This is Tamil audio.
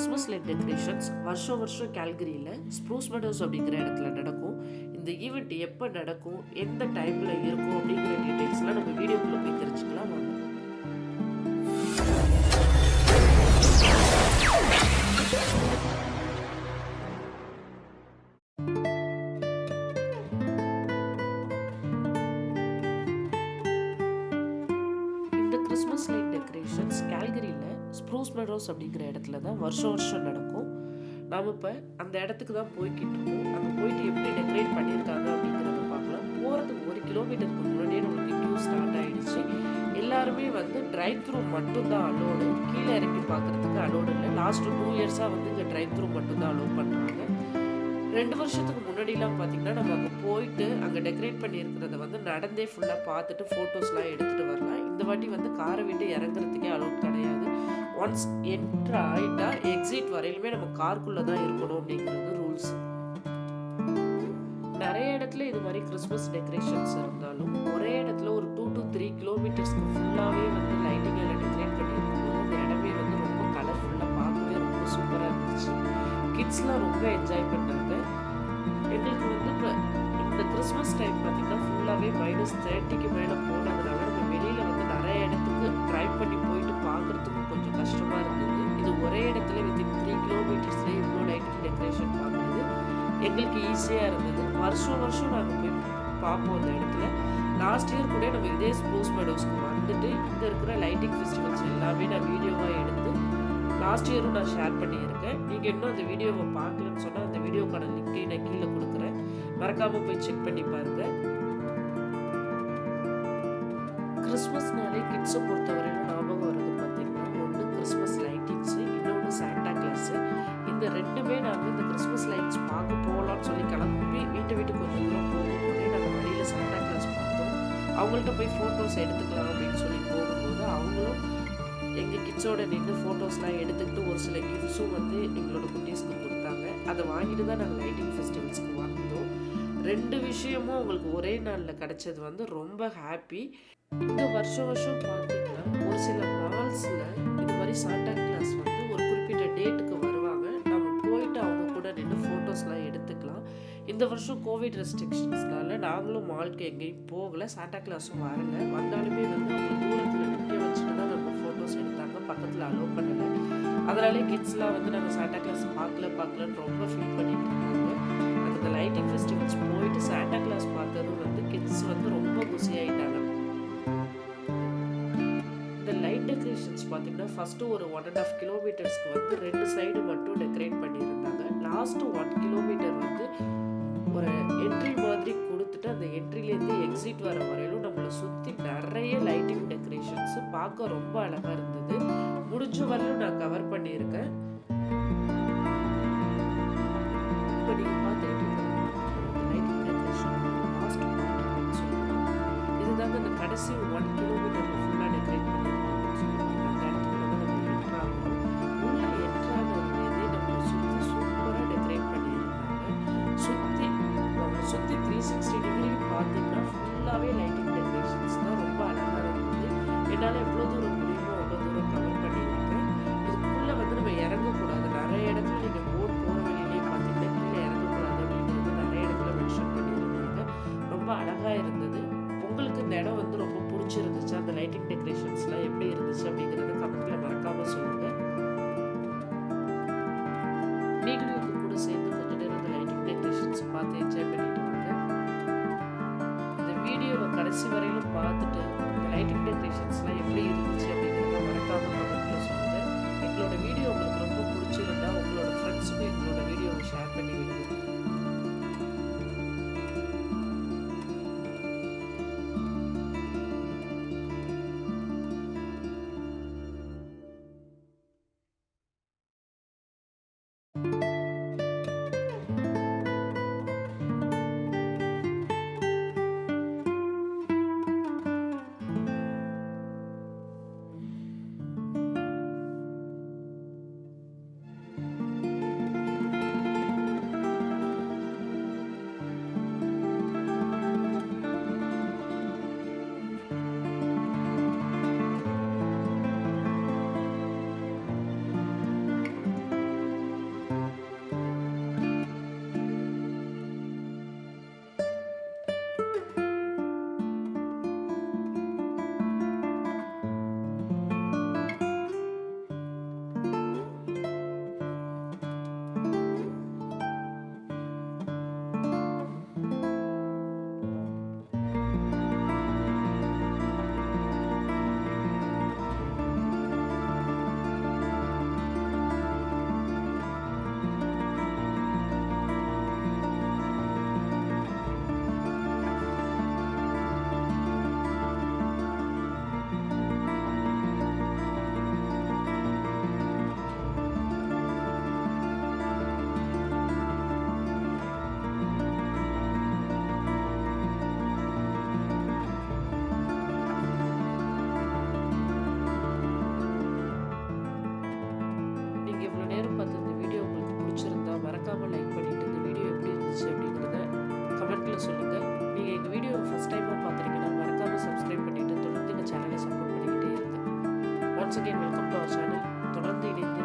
கிறிஸ்மஸ் லைட் டெக்கரேஷன்ஸ் வருஷம் வருஷம் கேல்கரியில் ஸ்ப்ரூஸ் மெடோஸ் அப்படிங்கிற இடத்துல நடக்கும். இந்த ஈவெண்ட் எப்போ நடக்கும் எந்த டைமில் இருக்கும் அப்படிங்கிற டீட்டெயில்ஸ்லாம் நம்ம வீடியோக்குள்ளே போய் தெரிஞ்சுக்கலாம். வாங்க. இந்த ப்ரூஸ் ஸ்ப்ரூஸ் மெடோஸ் அப்படிங்கிற இடத்துல தான் வருஷம் வருஷம் நடக்கும். நாம் இப்போ அந்த இடத்துக்கு தான் போய்கிட்டு இருக்கோம். அங்கே போயிட்டு எப்படி டெக்கரேட் பண்ணியிருக்காங்க அப்படிங்கிறத பார்க்கலாம். போகிறதுக்கு ஒரு கிலோமீட்டருக்கு முன்னாடியே நம்மளுக்கு கியூ ஸ்டார்ட் ஆகிடுச்சு எல்லாருமே வந்து ட்ரைவ் த்ரூ மட்டும்தான் அலோடு கீழே இறங்கி பார்க்குறதுக்கு அலோடு இல்லை. லாஸ்ட் டூ இயர்ஸாக வந்து இங்கே ட்ரைவ் த்ரூ மட்டும்தான் அலோவ் பண்ணுறாங்க ரெண்டு வருஷத்துக்கு முன்னாடிலாம் பார்த்தீங்கன்னா நம்ம அங்கே போயிட்டு அங்கே டெக்கரேட் பண்ணியிருக்கிறத வந்து நடந்தே ஃபுல்லாக பார்த்துட்டு ஃபோட்டோஸ்லாம் எடுத்துகிட்டு வரலாம். இந்த வாட்டி வந்து காரை விட்டு இறங்குறதுக்கே அலோட் கிடையாது. ஒன்ஸ் என்ட்ரு ஆகிட்டா எக்ஸிட் வரையிலுமே நம்ம கார்க்குள்ளே தான் இருக்கணும் அப்படிங்கிறது ரூல்ஸ் நிறைய இடத்துல இது மாதிரி கிறிஸ்மஸ் டெக்கரேஷன்ஸ் இருந்தாலும் ஒரே இடத்துல ஒரு டூ டு த்ரீ கிலோமீட்டர்ஸ்க்கு கிட்ஸ்லாம் ரொம்ப என்ஜாய் பண்ணாங்க எங்களுக்கு வந்து இப்போ இந்த கிறிஸ்மஸ் டைம் பார்த்திங்கன்னா ஃபுல்லாகவே மைனஸ் தேர்ட்டிக்கு மேலே போனதுனால நம்ம வெளியில் வந்து நிறைய இடத்துக்கு ட்ரைவ் பண்ணி போயிட்டு பார்க்குறதுக்கும் கொஞ்சம் கஷ்டமாக இருந்தது. இது ஒரே இடத்துல வித்தின் த்ரீ கிலோமீட்டர்ஸ்லேயே இவ்வளோ லைட்டிங் டெக்கரேஷன் பார்க்குறது எங்களுக்கு ஈஸியாக இருந்தது. வருஷம் வருஷம் நாங்கள் போய் பார்ப்போம் அந்த இடத்துல. லாஸ்ட் இயர் கூட நம்ம இதே ஸ்ப்ரூஸ் மெடோஸ்க்கு வந்துட்டு இங்கே இருக்கிற லைட்டிங் ஃபெஸ்டிவல்ஸ் எல்லாமே நான் வீடியோவாக எடுத்து லாஸ்ட் இயரும் நான் ஷேர் பண்ணியிருக்கேன். நீங்கள் இன்னும் அந்த வீடியோவை பார்க்கலன்னு சொன்னால் அந்த வீடியோக்கான லிங்க்கை நான் கீழே கொடுக்குறேன். மறக்காமல் போய் செக் பண்ணி பாருங்கள் கிறிஸ்மஸ்னாலே கிட்ஸை பொறுத்தவரையிலும் ஞாபகம் வருது பார்த்தீங்கன்னா ஒன்று கிறிஸ்மஸ் லைட்டிங்ஸு இன்னொன்று சாண்டா கிளாஸு இந்த ரெண்டுமே நாங்கள் இந்த கிறிஸ்மஸ் லைட்ஸ் பார்க்க போகலான்னு சொல்லி கிளம்பி வீட்டை வீட்டுக்கு கொஞ்சம் தூரம் போகும்போதே நாங்கள் வழியில் சாண்டா கிளாஸ் பார்த்தோம். அவங்கள்ட்ட போய் ஃபோட்டோஸ் எடுத்துக்கலாம் அப்படின்னு கிட்ஸோட நின்று ஃபோட்டோஸ்லாம் எடுத்துக்கிட்டு ஒரு சில கிஃப்ட்ஸும் வந்து எங்களோட குட்டீஸ்க்கு கொடுத்தாங்க. அதை வாங்கிட்டு தான் நாங்கள் லைட்டிங் ஃபெஸ்டிவல்ஸ்க்கு வந்தோம். ரெண்டு விஷயமும் உங்களுக்கு ஒரே நாளில் கிடச்சது வந்து ரொம்ப ஹாப்பி இந்த வருஷம் வருஷம் பார்த்தீங்கன்னா ஒரு சில மால்ஸில் இது மாதிரி சாண்டா கிளாஸ் வந்து ஒரு குறிப்பிட்ட டேட்டுக்கு கூட நின்று ஃபோட்டோஸ்லாம் எடுத்துக்கலாம். இந்த வருஷம் கோவிட் ரெஸ்ட்ரிக்ஷன்ஸ்னால நாங்களும் மால்க்கு எங்கேயும் போகலை. சாண்டா கிளாஸும் வரல. வந்தாலுமே வந்து அவங்க தூரத்தில் நிற்க வச்சுட்டு தான் நம்ம ஃபோட்டோஸ் எடுத்தாங்க. பக்கத்தில் அலோவ் பண்ணலை. அதனாலே கிட்ஸ்லாம் வந்து நாங்கள் சாண்டா கிளாஸ் பார்க்கல பார்க்கலன்னு ரொம்ப ஃபீல் பண்ணிட்டு இருந்தாங்க அந்த லைட்டிங் ஃபெஸ்டிவல்ஸ் போயிட்டு சாண்டா கிளாஸ் பார்த்ததும் வந்து கிட்ஸ் வந்து ரொம்ப குசியாயிட்டாங்க இந்த லைட் டெக்கரேஷன்ஸ் பார்த்தீங்கன்னா ஃபஸ்ட்டு ஒரு ஒன் அண்ட் ஆஃப் கிலோமீட்டர்ஸ்க்கு வந்து ரெண்டு சைடு மட்டும் டெக்கரேட் பண்ணியிருந்தாங்க லாஸ்ட்டு ஒன் கிலோமீட்டர் வந்து ஒரு என்ட்ரி மாதிரி கொடுத்துட்டு அந்த என்ட்ரிலேருந்து எக்ஸிட் வர வரையிலும் நம்மளை சுற்றி நிறைய லைட்டிங் டெக்கரேஷன்ஸ் பார்க்க ரொம்ப அழகாக இருந்தது. முடிஞ்ச வரையிலும் நான் கவர் பண்ணியிருக்கேன். இப்போ நீங்கள் பார்த்துக்கிட்டு லைட்டிங் டெக்கரேஷன் லாஸ்ட் இதுதாங்க இந்த கடைசி த்ரீ சிக்ஸ்டி டிகிரி பார்த்தீங்கன்னா ஃபுல்லாகவே லைட்டிங் டெக்கரேஷன்ஸ் தான் ரொம்ப அழகாக இருந்தது என்னால் எவ்வளோ தூரம் முடியுமோ அவ்வளோ தூரம் கவர் பண்ணியிருக்கேன். இதுக்குள்ளே வந்து நம்ம இறங்கக்கூடாது. நிறைய இடத்துல நீங்கள் போட் போகிற வழியிலேயே பார்த்தீங்கன்னா கீழே இறங்கக்கூடாது அப்படின்றது நிறைய இடத்துல மென்ஷன் பண்ணியிருந்தாங்க. ரொம்ப அழகாக இருந்தது. உங்களுக்கு இந்த இடம் வந்து ரொம்ப பிடிச்சிருந்துச்சு? அந்த லைட்டிங் டெக்கரேஷன்ஸ்லாம் எப்படி இருந்துச்சு அப்படிங்கிறத கமெண்ட்டில் மறக்காமல் சொல்லுங்கள் வீடியோவை கடைசி வரையிலும் பார்த்துட்டு இந்த லைட்டிங் டெக்ரேஷன்ஸ்லாம் எப்படி இருந்துச்சு அப்படிங்கிறத மறக்காமல் கமெண்ட்டில் சொல்லுங்கள் எங்களோட வீடியோ உங்களுக்கு ரொம்ப பிடிச்சிருந்தா உங்களோட ஃப்ரெண்ட்ஸுக்கும் எங்களோட வீடியோவை ஷேர் பண்ணி விடுங்க. Torrente y Lente.